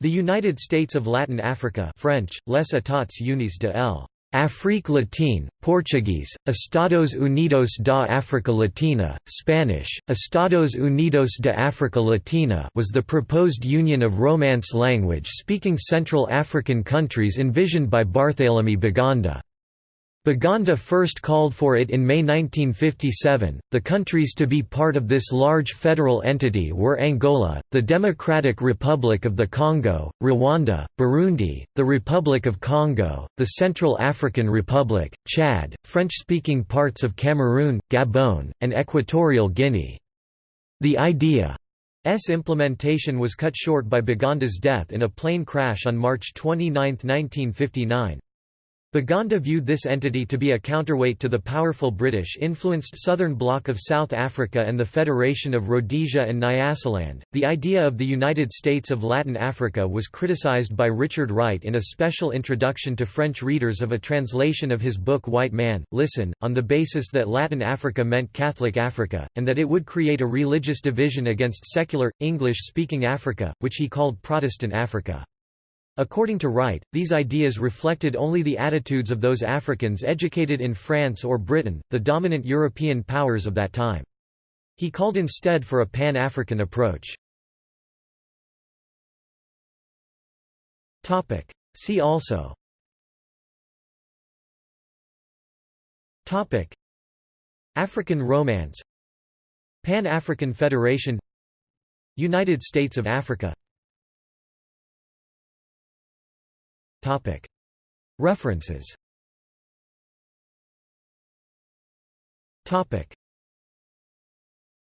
The United States of Latin Africa French, Les États Unis de l'Afrique latine, Portuguese, Estados Unidos da África Latina, Spanish, Estados Unidos de África Latina was the proposed union of Romance language-speaking Central African countries envisioned by Barthélemy Boganda. Boganda first called for it in May 1957. The countries to be part of this large federal entity were Angola, the Democratic Republic of the Congo, Rwanda, Burundi, the Republic of Congo, the Central African Republic, Chad, French-speaking parts of Cameroon, Gabon, and Equatorial Guinea. The idea's implementation was cut short by Boganda's death in a plane crash on March 29, 1959. Boganda viewed this entity to be a counterweight to the powerful British-influenced southern bloc of South Africa and the Federation of Rhodesia and Nyasaland. The idea of the United States of Latin Africa was criticized by Richard Wright in a special introduction to French readers of a translation of his book White Man, Listen, on the basis that Latin Africa meant Catholic Africa, and that it would create a religious division against secular, English-speaking Africa, which he called Protestant Africa. According to Wright, these ideas reflected only the attitudes of those Africans educated in France or Britain, the dominant European powers of that time. He called instead for a pan-African approach. See also. Topic. African Romance. Pan-African Federation. United States of Africa References